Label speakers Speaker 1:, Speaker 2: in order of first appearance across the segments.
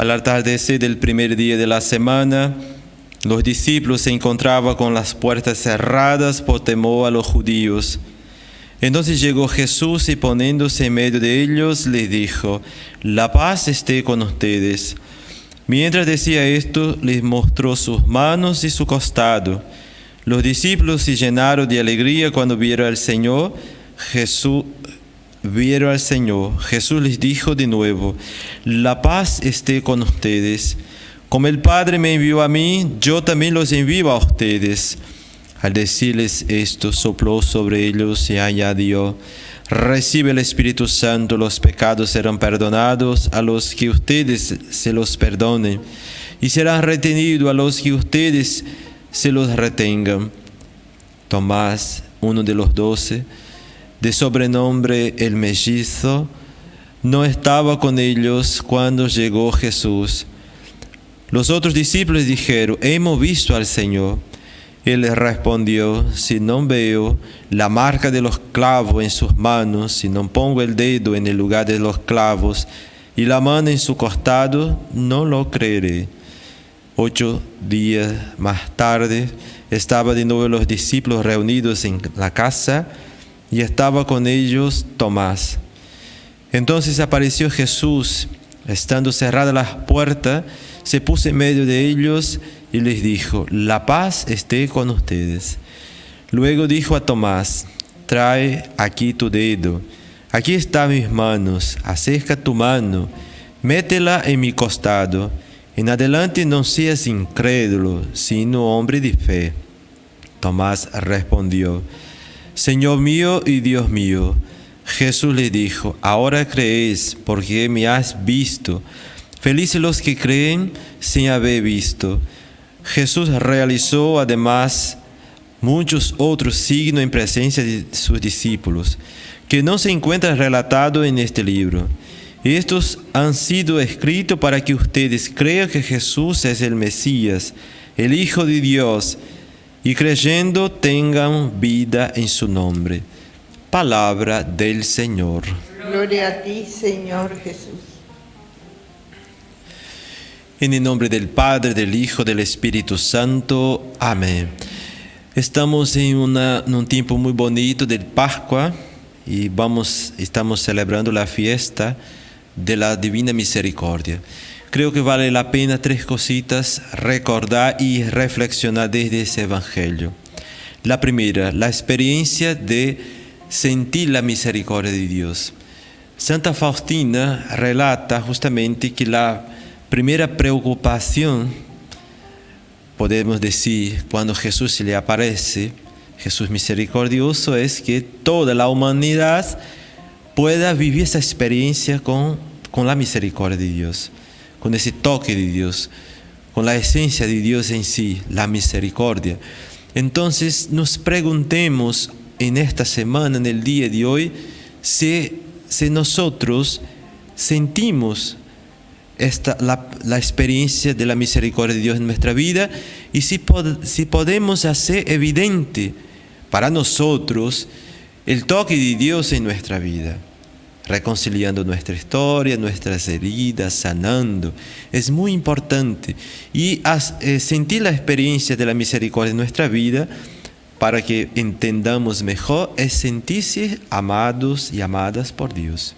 Speaker 1: Al atardecer del primer día de la semana, los discípulos se encontraban con las puertas cerradas por temor a los judíos. Entonces llegó Jesús y poniéndose en medio de ellos les dijo, la paz esté con ustedes. Mientras decía esto, les mostró sus manos y su costado. Los discípulos se llenaron de alegría cuando vieron al Señor. Jesús vieron al Señor. Jesús les dijo de nuevo, la paz esté con ustedes. Como el Padre me envió a mí, yo también los envío a ustedes. Al decirles esto, sopló sobre ellos y añadió, recibe el Espíritu Santo, los pecados serán perdonados a los que ustedes se los perdonen, y serán retenidos a los que ustedes se los retengan. Tomás, uno de los doce, de sobrenombre el mellizo, no estaba con ellos cuando llegó Jesús. Los otros discípulos dijeron, hemos visto al Señor. Él respondió, si no veo la marca de los clavos en sus manos, si no pongo el dedo en el lugar de los clavos y la mano en su costado, no lo creeré. Ocho días más tarde estaba de nuevo los discípulos reunidos en la casa y estaba con ellos Tomás. Entonces apareció Jesús, estando cerradas las puertas, se puso en medio de ellos y les dijo, la paz esté con ustedes. Luego dijo a Tomás, trae aquí tu dedo, aquí están mis manos, acerca tu mano, métela en mi costado. En adelante no seas incrédulo, sino hombre de fe. Tomás respondió, Señor mío y Dios mío. Jesús le dijo, ahora crees porque me has visto. Felices los que creen sin haber visto. Jesús realizó además muchos otros signos en presencia de sus discípulos, que no se encuentran relatados en este libro. Estos han sido escritos para que ustedes crean que Jesús es el Mesías, el Hijo de Dios, y creyendo tengan vida en su nombre. Palabra del Señor.
Speaker 2: Gloria a ti, Señor Jesús.
Speaker 1: En el nombre del Padre, del Hijo, del Espíritu Santo. Amén. Estamos en, un tiempo muy bonito de Pascua y vamos, estamos celebrando la fiesta de la Divina Misericordia. Creo que vale la pena tres cositas recordar y reflexionar desde ese Evangelio. La primera, la experiencia de sentir la misericordia de Dios. Santa Faustina relata justamente que la primera preocupación, podemos decir, cuando Jesús se le aparece, Jesús misericordioso, es que toda la humanidad pueda vivir esa experiencia con, con la misericordia de Dios, con ese toque de Dios, con la esencia de Dios en sí, la misericordia. Entonces nos preguntemos en esta semana, en el día de hoy, si, si nosotros sentimos esta, la, experiencia de la misericordia de Dios en nuestra vida y si, si podemos hacer evidente para nosotros el toque de Dios en nuestra vida, reconciliando nuestra historia, nuestras heridas, sanando. Es muy importante. Y eh, sentir la experiencia de la misericordia en nuestra vida para que entendamos mejor es sentirse amados y amadas por Dios.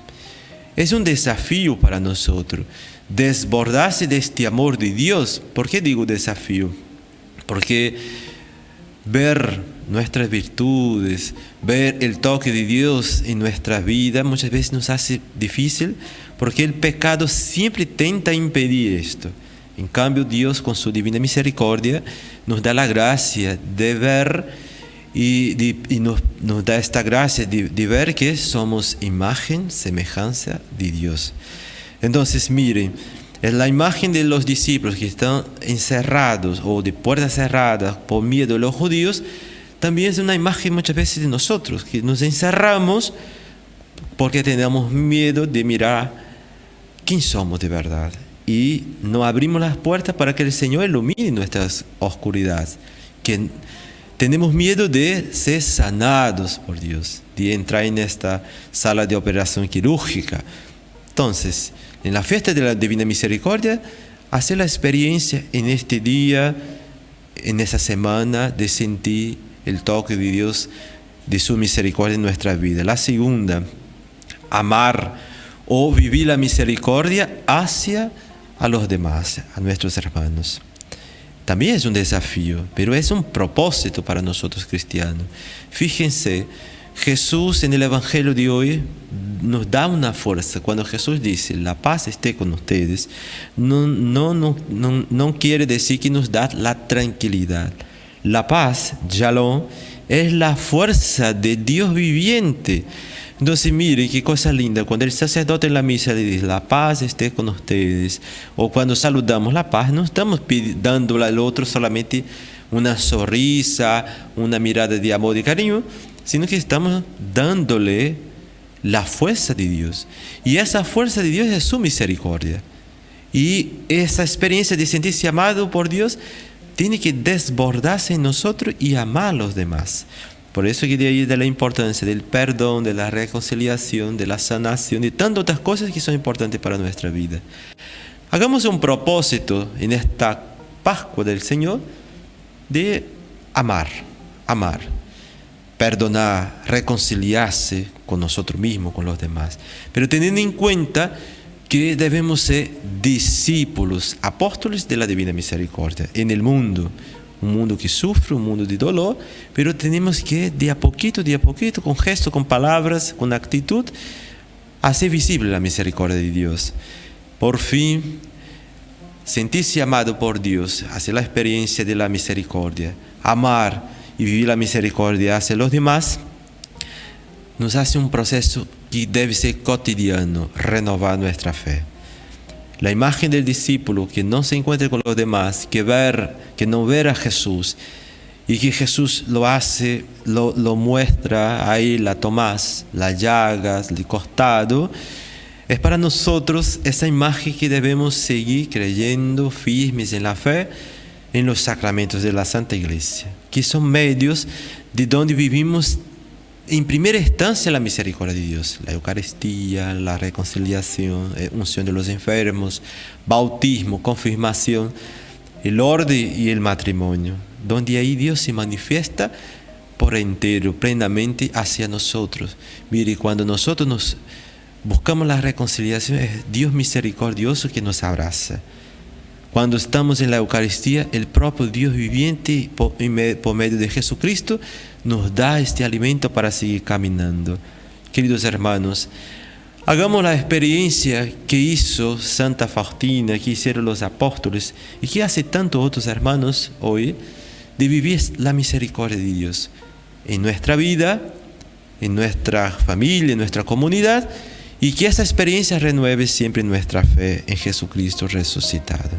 Speaker 1: Es un desafío para nosotros desbordarse de este amor de Dios. ¿Por qué digo desafío? Porque ver nuestras virtudes, ver el toque de Dios en nuestra vida muchas veces nos hace difícil porque el pecado siempre tenta impedir esto. En cambio, Dios con su divina misericordia nos da la gracia de ver y, nos, da esta gracia de, de ver que somos imagen, semejanza de Dios. Entonces, miren, es la imagen de los discípulos que están encerrados o de puertas cerradas por miedo de los judíos, también es una imagen muchas veces de nosotros, que nos encerramos porque tenemos miedo de mirar quién somos de verdad. Y no abrimos las puertas para que el Señor ilumine nuestras oscuridades. Que tenemos miedo de ser sanados por Dios, de entrar en esta sala de operación quirúrgica. Entonces, en la fiesta de la Divina Misericordia, hacer la experiencia en este día, en esa semana, de sentir el toque de Dios, de su misericordia en nuestra vida. La segunda, amar o vivir la misericordia hacia a los demás, a nuestros hermanos. También es un desafío, pero es un propósito para nosotros cristianos. Fíjense, Jesús en el Evangelio de hoy nos da una fuerza. Cuando Jesús dice, la paz esté con ustedes, no, no, no, no, quiere decir que nos da la tranquilidad. La paz, Shalom, es la fuerza de Dios viviente. Entonces, mire qué cosa linda. Cuando el sacerdote en la misa le dice, la paz esté con ustedes, o cuando saludamos la paz, no estamos dándole al otro solamente una sonrisa, una mirada de amor y cariño, sino que estamos dándole la fuerza de Dios. Y esa fuerza de Dios es su misericordia. Y esa experiencia de sentirse amado por Dios tiene que desbordarse en nosotros y amar a los demás. Por eso que de ahí de la importancia del perdón, de la reconciliación, de la sanación, de tantas otras cosas que son importantes para nuestra vida. Hagamos un propósito en esta Pascua del Señor de amar, amar perdonar, reconciliarse con nosotros mismos, con los demás. Pero teniendo en cuenta que debemos ser discípulos, apóstoles de la Divina Misericordia en el mundo. Un mundo que sufre, un mundo de dolor, pero tenemos que de a poquito, de a poquito, con gestos, con palabras, con actitud, hacer visible la misericordia de Dios. Por fin, sentirse amado por Dios, hacer la experiencia de la misericordia, amar y vivir la misericordia hacia los demás, nos hace un proceso que debe ser cotidiano, renovar nuestra fe. La imagen del discípulo que no se encuentra con los demás, que, ver, que no ver a Jesús, y que Jesús lo hace, lo, lo muestra ahí, la Tomás, las llagas, el costado, es para nosotros esa imagen que debemos seguir creyendo firmes en la fe, en los sacramentos de la Santa Iglesia, que son medios de donde vivimos en primera instancia la misericordia de Dios, la Eucaristía, la reconciliación, eh, unción de los enfermos, bautismo, confirmación, el orden y el matrimonio, donde ahí Dios se manifiesta por entero, plenamente hacia nosotros. Mire, cuando nosotros nos buscamos la reconciliación, es Dios misericordioso que nos abraza. Cuando estamos en la Eucaristía, el propio Dios viviente por, medio de Jesucristo nos da este alimento para seguir caminando. Queridos hermanos, hagamos la experiencia que hizo Santa Faustina, que hicieron los apóstoles y que hace tantos otros hermanos hoy, de vivir la misericordia de Dios en nuestra vida, en nuestra familia, en nuestra comunidad, y que esa experiencia renueve siempre nuestra fe en Jesucristo resucitado.